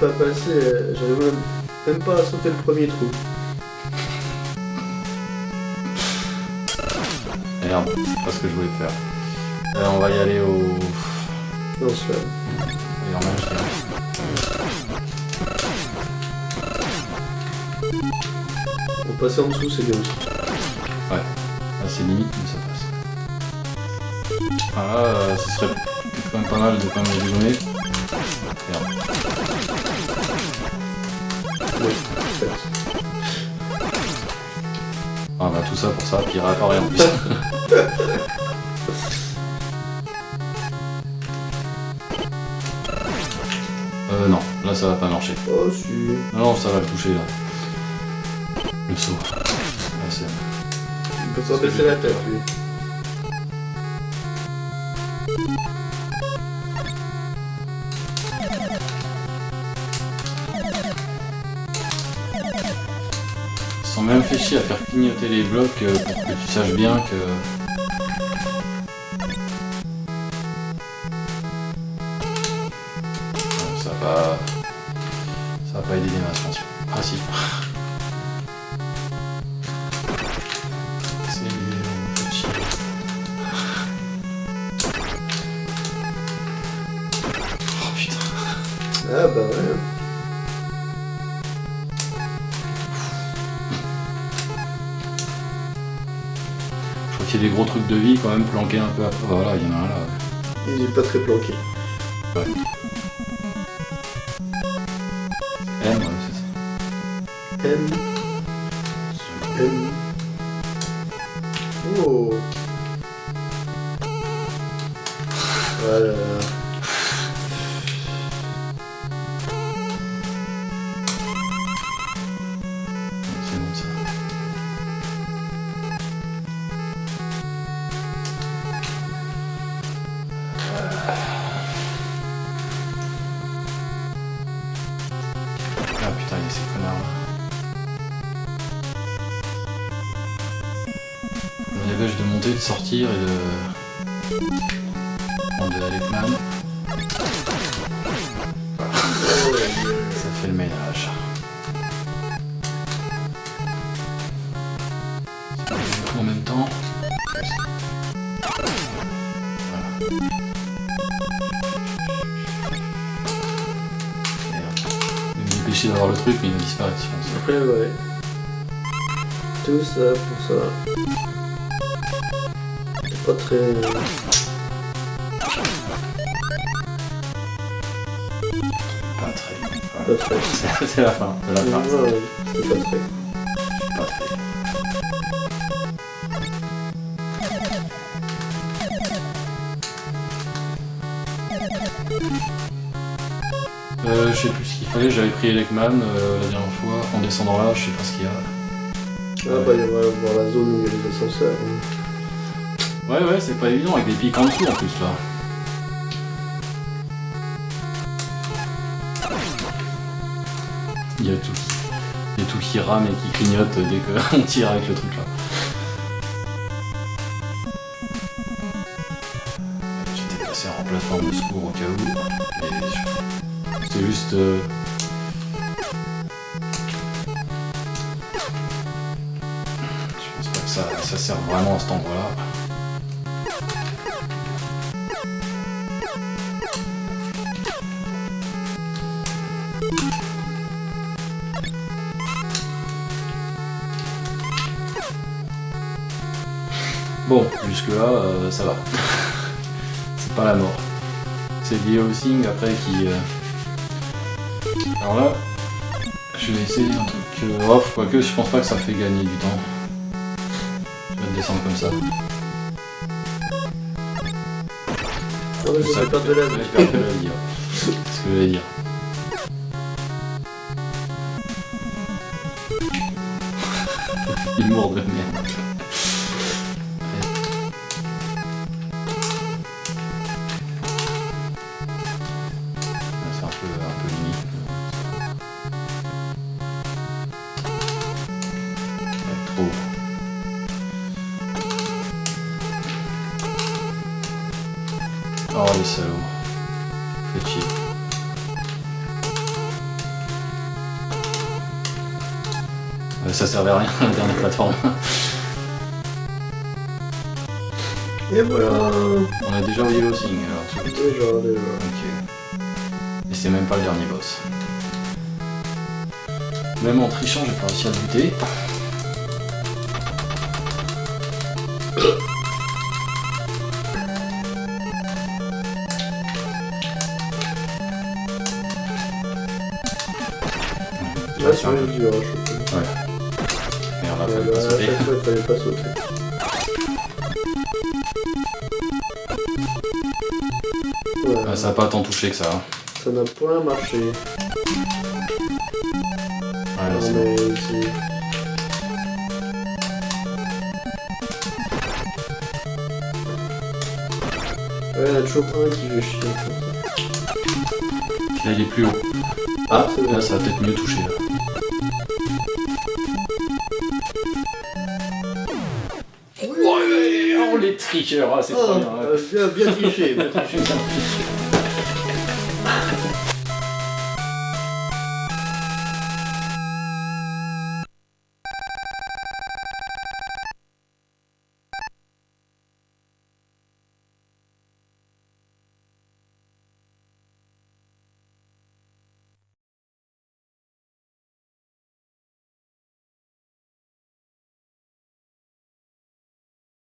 pas passé, j'arrive même, même pas à sauter le premier trou. Merde, c'est pas ce que je voulais faire. Euh, on va y aller au... Non. Et même, je dirais. Pour passer en dessous, c'est bien aussi. Ah, c'est limite, mais ça passe. Ah ce serait quand même pas mal de quand même les Ah bah tout ça pour ça, puis il réapparaît en plus. euh non, là ça va pas marcher. Oh, si. Non, non, ça va le toucher là. Le saut. Ah, c'est- Il peut s'en baisser la tête, lui. Sont même fait chier à faire clignoter les blocs euh, pour que tu saches bien que... Ça va... Ça va pas aider les masses, pense. Ah si. Oh putain. Ah, bah ouais. A des gros trucs de vie quand même planqués un peu après. Voilà, il y en a un là. Il est pas très planqué. Ouais. M, ouais, c'est ça. M. M. Oh. Voilà. Ah putain, il y a ces connards là. On me dépêche de monter, de sortir et de... Bon, de Alekman. Ça fait le ménage. En même temps. Dépêcher d'avoir le truc, mais je pense. Après, ouais. Tout ça pour ça. C'est pas très. Pas très. Pas très. C'est la fin. La fin. Ouais, c'est pas très. Pas très. Euh, je sais plus ce qu'il fallait, j'avais pris Elekman euh, la dernière fois, en descendant là, je sais pas ce qu'il y a. Ah bah il y avoir la zone où il y a les ascenseurs. hein. Ouais ouais, c'est pas évident avec des pics en dessous en plus là. Il y a tout. Il y a tout qui rame et qui clignote dès qu'on tire avec le truc là. J'étais passé en plateforme de secours au cas où. je- C'est juste. euh, Je pense pas que ça, ça sert vraiment à cet endroit-là. Bon, jusque-là, euh, ça va. C'est pas la mort. C'est lié au Sing après qui. euh, Alors là, je vais essayer un truc off, quoique je pense pas que ça fait gagner du temps. Je vais descendre comme ça. Ah ouais, Ça perdre de la vie. de la vie, ouais. C'est ce que j'allais dire. Il mord de merde. Oh Also, petit. Euh, ça servait à rien, la dernière plateforme. Et voilà On a déjà au Yellow Thing alors. Déjà, déjà. Ok. Et c'est même pas le dernier boss. Même en trichant, j'ai pas réussi à le buter. Vrai, dur à choper. Merde, Ouais, fallait bah, pas sauter. fallait pas sauter. Ouais, Ah, ça a pas tant touché que ça. hein. ça n'a point marché. Ouais, là, c'est bon. mais. Ouais, il y en a toujours un qui veut chier. Là, il est plus haut. Ah, là, ça a peut-être mieux touché. Là. Les tricheurs, ah, c'est Oh, trop bien. euh, bien, bien triché, bien triché.